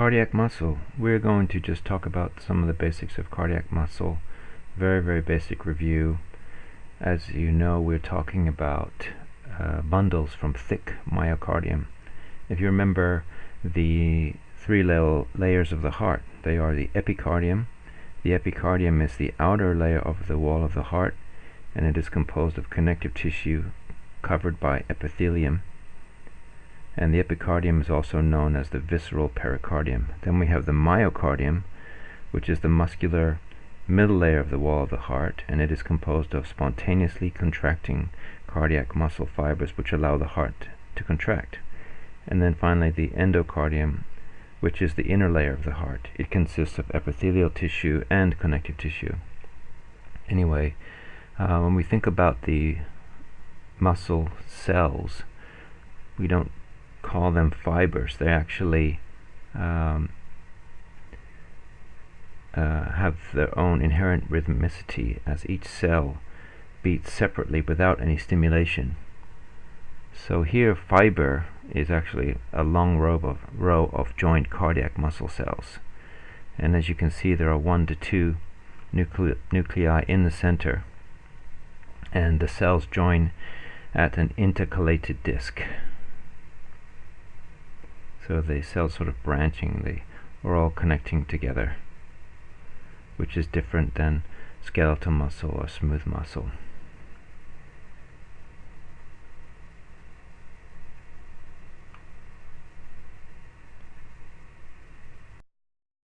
Cardiac muscle. We're going to just talk about some of the basics of cardiac muscle. Very, very basic review. As you know, we're talking about uh, bundles from thick myocardium. If you remember the three la layers of the heart, they are the epicardium. The epicardium is the outer layer of the wall of the heart, and it is composed of connective tissue covered by epithelium and the epicardium is also known as the visceral pericardium. Then we have the myocardium, which is the muscular middle layer of the wall of the heart, and it is composed of spontaneously contracting cardiac muscle fibers which allow the heart to contract. And then finally the endocardium, which is the inner layer of the heart. It consists of epithelial tissue and connective tissue. Anyway, uh, when we think about the muscle cells, we don't call them fibers. They actually um, uh, have their own inherent rhythmicity as each cell beats separately without any stimulation. So here fiber is actually a long row of, row of joined cardiac muscle cells. And as you can see there are one to two nucle nuclei in the center and the cells join at an intercalated disc so the cells sort of branching they are all connecting together which is different than skeletal muscle or smooth muscle